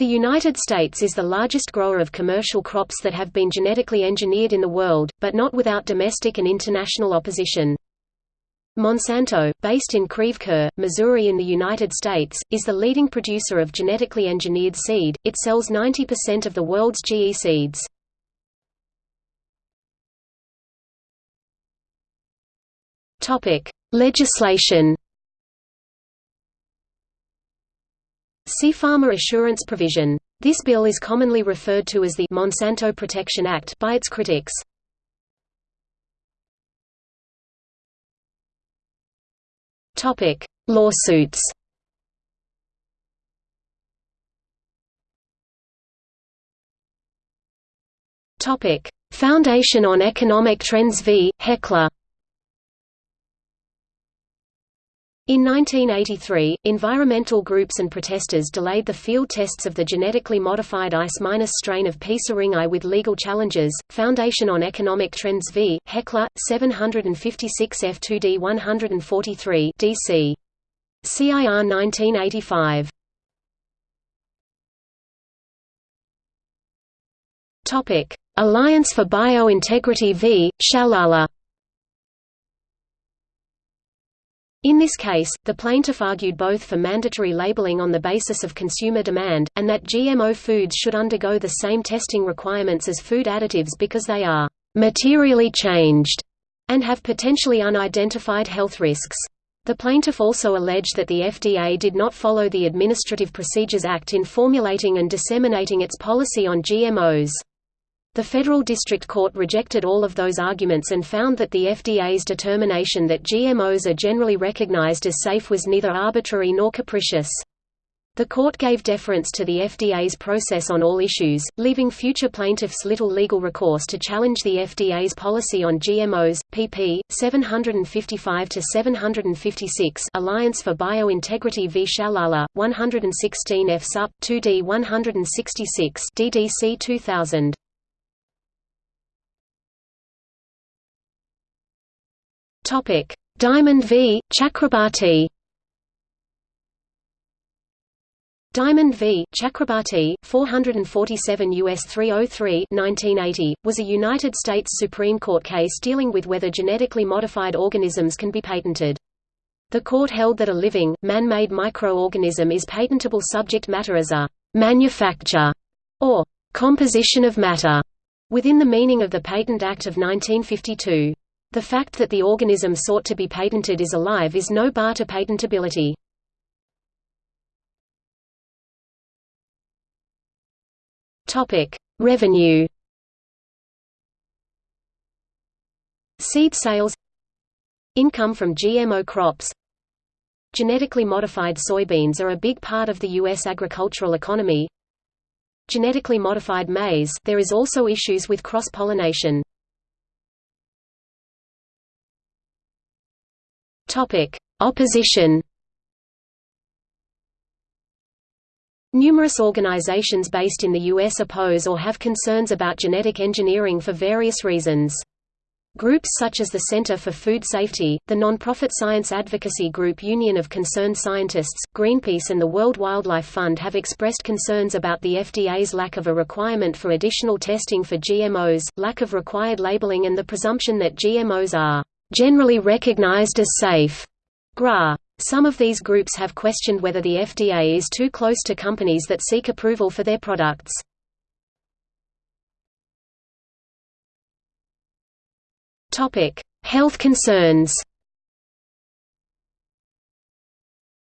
The United States is the largest grower of commercial crops that have been genetically engineered in the world, but not without domestic and international opposition. Monsanto, based in Creve Missouri in the United States, is the leading producer of genetically engineered seed, it sells 90% of the world's GE seeds. Topic: Legislation See Farmer Assurance Provision. This bill is commonly referred to as the Monsanto Protection Act by its critics. Topic: Lawsuits. Topic: Foundation on Economic Trends v. Heckler. In 1983, environmental groups and protesters delayed the field tests of the genetically modified Ice-minus strain of P. syringae with legal challenges. Foundation on Economic Trends v. Heckler, 756 F2D 143 DC. CIR 1985. Topic: Alliance for Biointegrity v. Shalala. In this case, the plaintiff argued both for mandatory labeling on the basis of consumer demand, and that GMO foods should undergo the same testing requirements as food additives because they are «materially changed» and have potentially unidentified health risks. The plaintiff also alleged that the FDA did not follow the Administrative Procedures Act in formulating and disseminating its policy on GMOs. The Federal District Court rejected all of those arguments and found that the FDA's determination that GMOs are generally recognized as safe was neither arbitrary nor capricious. The court gave deference to the FDA's process on all issues, leaving future plaintiffs little legal recourse to challenge the FDA's policy on GMOs. pp. 755-756 Alliance for Biointegrity v. Shalala, 116 F. Sup. 2d 166 DDC 2000. Topic: Diamond v. Chakrabarti. Diamond v. Chakrabarti, 447 U.S. 303 1980, was a United States Supreme Court case dealing with whether genetically modified organisms can be patented. The court held that a living, man-made microorganism is patentable subject matter as a «manufacture» or «composition of matter» within the meaning of the Patent Act of 1952. The fact that the organism sought to be patented is alive is no bar to patentability. Revenue. Seed sales Income from GMO crops Genetically modified soybeans are a big part of the U.S. agricultural economy Genetically modified maize there is also issues with cross-pollination Topic: Opposition. Numerous organizations based in the U.S. oppose or have concerns about genetic engineering for various reasons. Groups such as the Center for Food Safety, the nonprofit science advocacy group Union of Concerned Scientists, Greenpeace and the World Wildlife Fund have expressed concerns about the FDA's lack of a requirement for additional testing for GMOs, lack of required labeling and the presumption that GMOs are generally recognized as safe. GRAS. Some of these groups have questioned whether the FDA is too close to companies that seek approval for their products. Health concerns.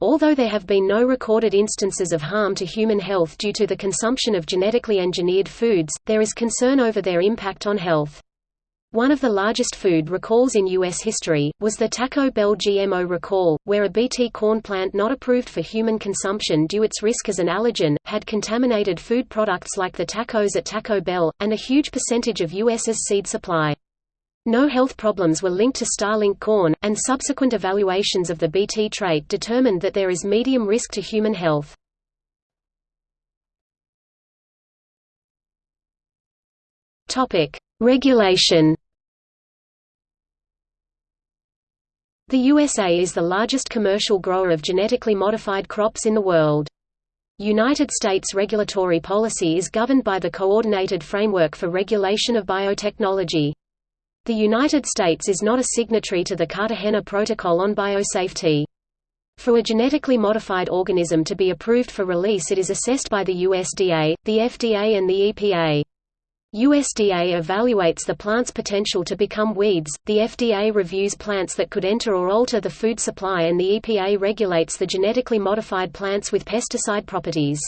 Although there have been no recorded instances of harm to human health due to the consumption of genetically engineered foods, there is concern over their impact on health. One of the largest food recalls in U.S. history, was the Taco Bell GMO recall, where a Bt corn plant not approved for human consumption due to its risk as an allergen, had contaminated food products like the tacos at Taco Bell, and a huge percentage of U.S.'s seed supply. No health problems were linked to Starlink corn, and subsequent evaluations of the Bt trait determined that there is medium risk to human health. Regulation The USA is the largest commercial grower of genetically modified crops in the world. United States regulatory policy is governed by the Coordinated Framework for Regulation of Biotechnology. The United States is not a signatory to the Cartagena Protocol on Biosafety. For a genetically modified organism to be approved for release it is assessed by the USDA, the FDA and the EPA. USDA evaluates the plant's potential to become weeds, the FDA reviews plants that could enter or alter the food supply and the EPA regulates the genetically modified plants with pesticide properties.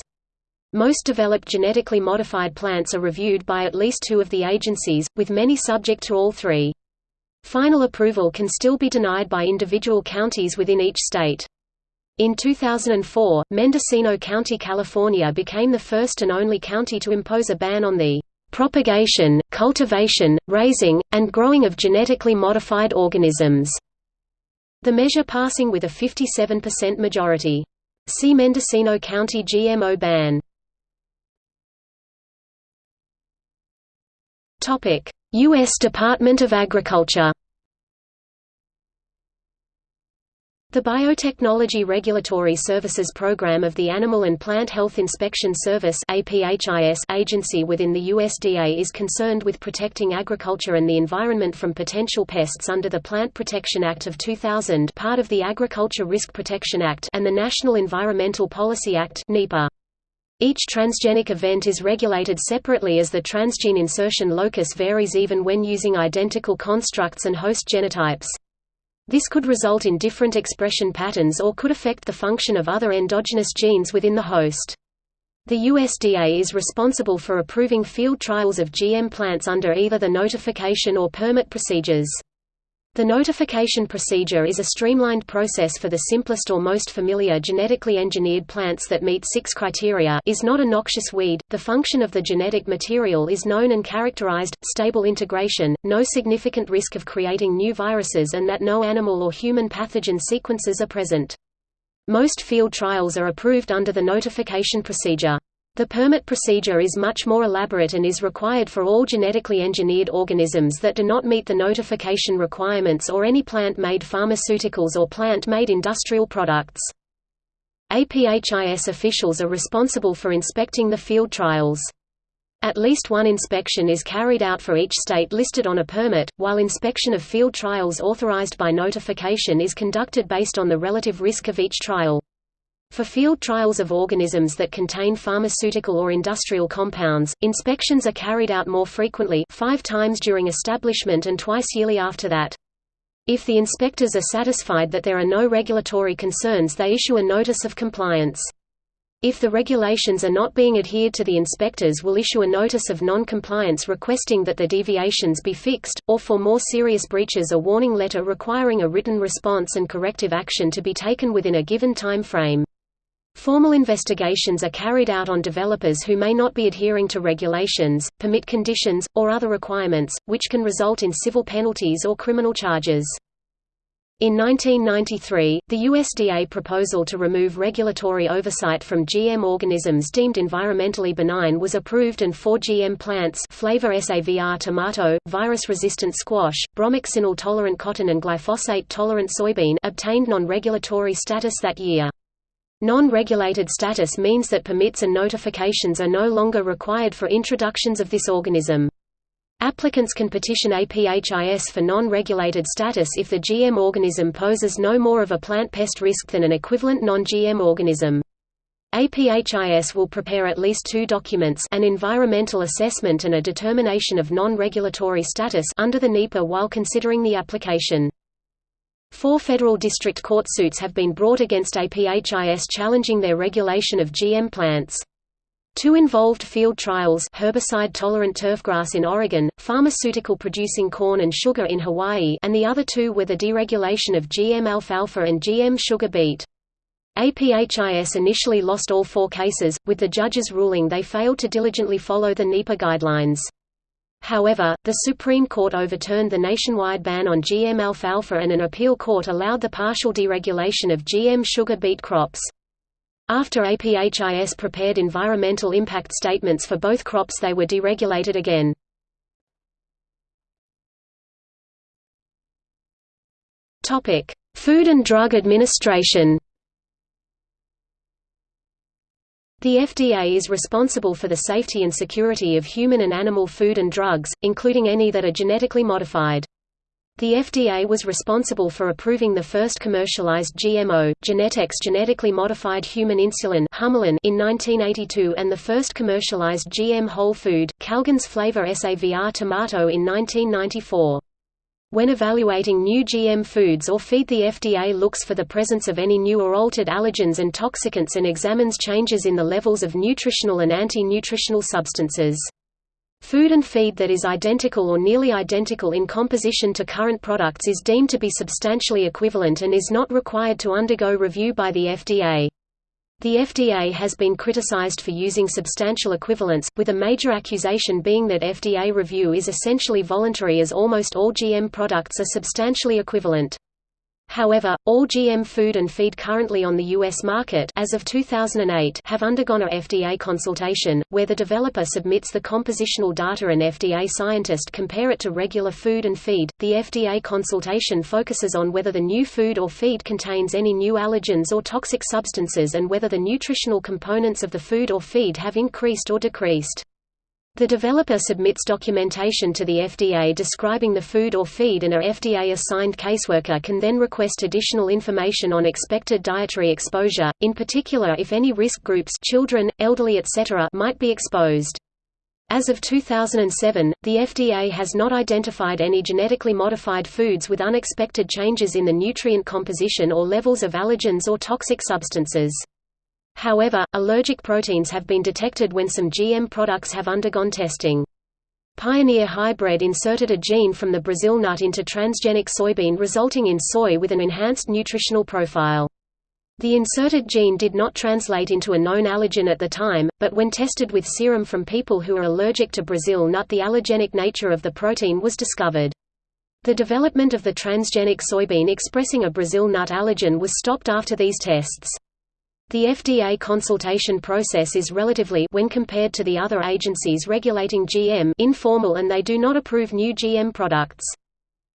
Most developed genetically modified plants are reviewed by at least two of the agencies, with many subject to all three. Final approval can still be denied by individual counties within each state. In 2004, Mendocino County, California became the first and only county to impose a ban on the propagation, cultivation, raising, and growing of genetically modified organisms. The measure passing with a 57% majority. See Mendocino County GMO ban. U.S. Department of Agriculture The Biotechnology Regulatory Services Program of the Animal and Plant Health Inspection Service agency within the USDA is concerned with protecting agriculture and the environment from potential pests under the Plant Protection Act of 2000 part of the Agriculture Risk Protection Act and the National Environmental Policy Act NEPA. Each transgenic event is regulated separately as the transgene insertion locus varies even when using identical constructs and host genotypes. This could result in different expression patterns or could affect the function of other endogenous genes within the host. The USDA is responsible for approving field trials of GM plants under either the notification or permit procedures. The notification procedure is a streamlined process for the simplest or most familiar genetically engineered plants that meet six criteria is not a noxious weed, the function of the genetic material is known and characterized, stable integration, no significant risk of creating new viruses and that no animal or human pathogen sequences are present. Most field trials are approved under the notification procedure. The permit procedure is much more elaborate and is required for all genetically engineered organisms that do not meet the notification requirements or any plant-made pharmaceuticals or plant-made industrial products. APHIS officials are responsible for inspecting the field trials. At least one inspection is carried out for each state listed on a permit, while inspection of field trials authorized by notification is conducted based on the relative risk of each trial. For field trials of organisms that contain pharmaceutical or industrial compounds, inspections are carried out more frequently five times during establishment and twice yearly after that. If the inspectors are satisfied that there are no regulatory concerns they issue a notice of compliance. If the regulations are not being adhered to the inspectors will issue a notice of non-compliance requesting that the deviations be fixed, or for more serious breaches a warning letter requiring a written response and corrective action to be taken within a given time frame. Formal investigations are carried out on developers who may not be adhering to regulations, permit conditions, or other requirements, which can result in civil penalties or criminal charges. In 1993, the USDA proposal to remove regulatory oversight from GM organisms deemed environmentally benign was approved and four GM plants Flavr Savr tomato, virus-resistant squash, bromoxynil-tolerant cotton and glyphosate-tolerant soybean obtained non-regulatory status that year. Non-regulated status means that permits and notifications are no longer required for introductions of this organism. Applicants can petition APHIS for non-regulated status if the GM organism poses no more of a plant pest risk than an equivalent non-GM organism. APHIS will prepare at least two documents an environmental assessment and a determination of non-regulatory status under the NEPA while considering the application. Four federal district court suits have been brought against APHIS challenging their regulation of GM plants. Two involved field trials herbicide-tolerant turfgrass in Oregon, pharmaceutical-producing corn and sugar in Hawaii and the other two were the deregulation of GM alfalfa and GM sugar beet. APHIS initially lost all four cases, with the judges ruling they failed to diligently follow the NEPA guidelines. However, the Supreme Court overturned the nationwide ban on GM alfalfa and an appeal court allowed the partial deregulation of GM sugar beet crops. After APHIS prepared environmental impact statements for both crops they were deregulated again. Food and Drug Administration The FDA is responsible for the safety and security of human and animal food and drugs, including any that are genetically modified. The FDA was responsible for approving the first commercialized GMO, Genentech's genetically modified human insulin in 1982 and the first commercialized GM whole food, Calgene's Flavr Savr tomato in 1994. When evaluating new GM foods or feed the FDA looks for the presence of any new or altered allergens and toxicants and examines changes in the levels of nutritional and anti-nutritional substances. Food and feed that is identical or nearly identical in composition to current products is deemed to be substantially equivalent and is not required to undergo review by the FDA. The FDA has been criticized for using substantial equivalence, with a major accusation being that FDA review is essentially voluntary as almost all GM products are substantially equivalent. However, all GM food and feed currently on the U.S. market as of 2008 have undergone a FDA consultation, where the developer submits the compositional data and FDA scientist compare it to regular food and feed. The FDA consultation focuses on whether the new food or feed contains any new allergens or toxic substances and whether the nutritional components of the food or feed have increased or decreased. The developer submits documentation to the FDA describing the food or feed and a FDA-assigned caseworker can then request additional information on expected dietary exposure, in particular if any risk groups children, elderly etc. might be exposed. As of 2007, the FDA has not identified any genetically modified foods with unexpected changes in the nutrient composition or levels of allergens or toxic substances. However, allergic proteins have been detected when some GM products have undergone testing. Pioneer Hybrid inserted a gene from the Brazil nut into transgenic soybean resulting in soy with an enhanced nutritional profile. The inserted gene did not translate into a known allergen at the time, but when tested with serum from people who are allergic to Brazil nut the allergenic nature of the protein was discovered. The development of the transgenic soybean expressing a Brazil nut allergen was stopped after these tests. The FDA consultation process is relatively when compared to the other agencies regulating GM informal and they do not approve new GM products.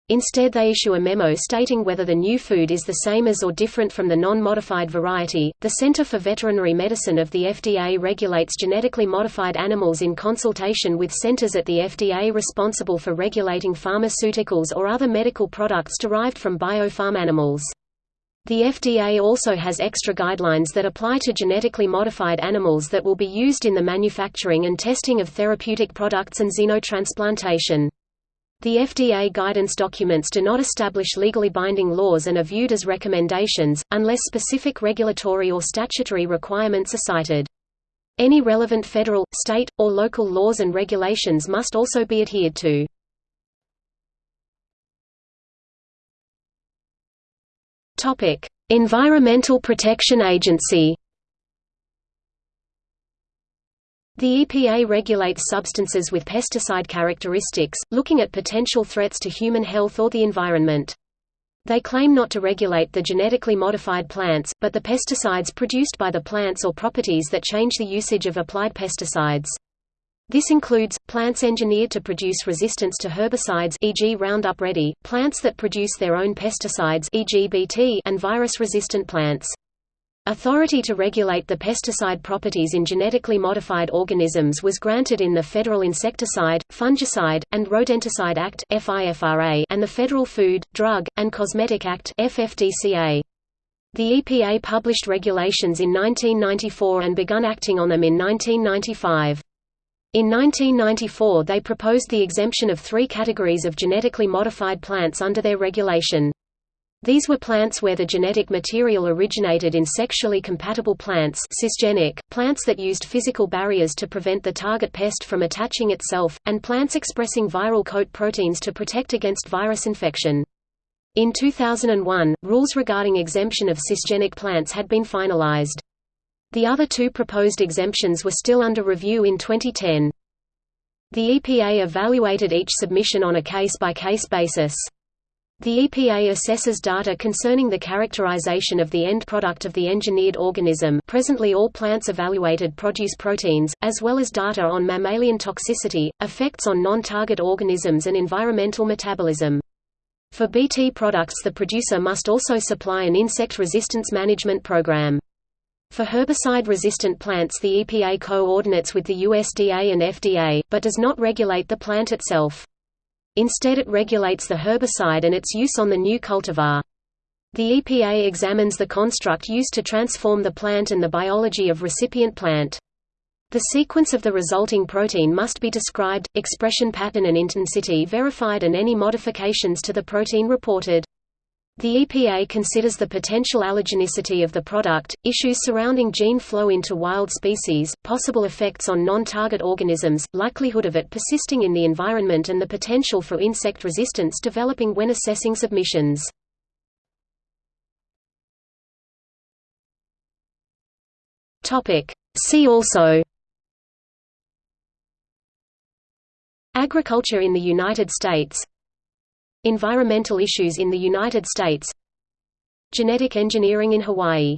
Instead they issue a memo stating whether the new food is the same as or different from the non-modified variety. The Center for Veterinary Medicine of the FDA regulates genetically modified animals in consultation with centers at the FDA responsible for regulating pharmaceuticals or other medical products derived from biopharm animals. The FDA also has extra guidelines that apply to genetically modified animals that will be used in the manufacturing and testing of therapeutic products and xenotransplantation. The FDA guidance documents do not establish legally binding laws and are viewed as recommendations, unless specific regulatory or statutory requirements are cited. Any relevant federal, state, or local laws and regulations must also be adhered to. Topic: Environmental Protection Agency. The EPA regulates substances with pesticide characteristics, looking at potential threats to human health or the environment. They claim not to regulate the genetically modified plants, but the pesticides produced by the plants or properties that change the usage of applied pesticides. This includes, plants engineered to produce resistance to herbicides e.g. Roundup Ready, plants that produce their own pesticides e.g. Bt and virus-resistant plants. Authority to regulate the pesticide properties in genetically modified organisms was granted in the Federal Insecticide, Fungicide, and Rodenticide Act and the Federal Food, Drug, and Cosmetic Act The EPA published regulations in 1994 and begun acting on them in 1995. In 1994 they proposed the exemption of three categories of genetically modified plants under their regulation. These were plants where the genetic material originated in sexually compatible plants cisgenic, plants that used physical barriers to prevent the target pest from attaching itself, and plants expressing viral coat proteins to protect against virus infection. In 2001, rules regarding exemption of cisgenic plants had been finalized. The other two proposed exemptions were still under review in 2010. The EPA evaluated each submission on a case-by-case -case basis. The EPA assesses data concerning the characterization of the end product of the engineered organism presently all plants evaluated produce proteins, as well as data on mammalian toxicity, effects on non-target organisms and environmental metabolism. For BT products the producer must also supply an insect resistance management program. For herbicide-resistant plants the EPA coordinates with the USDA and FDA, but does not regulate the plant itself. Instead it regulates the herbicide and its use on the new cultivar. The EPA examines the construct used to transform the plant and the biology of recipient plant. The sequence of the resulting protein must be described, expression pattern and intensity verified and any modifications to the protein reported. The EPA considers the potential allergenicity of the product, issues surrounding gene flow into wild species, possible effects on non-target organisms, likelihood of it persisting in the environment and the potential for insect resistance developing when assessing submissions. See also Agriculture in the United States Environmental issues in the United States. Genetic engineering in Hawaii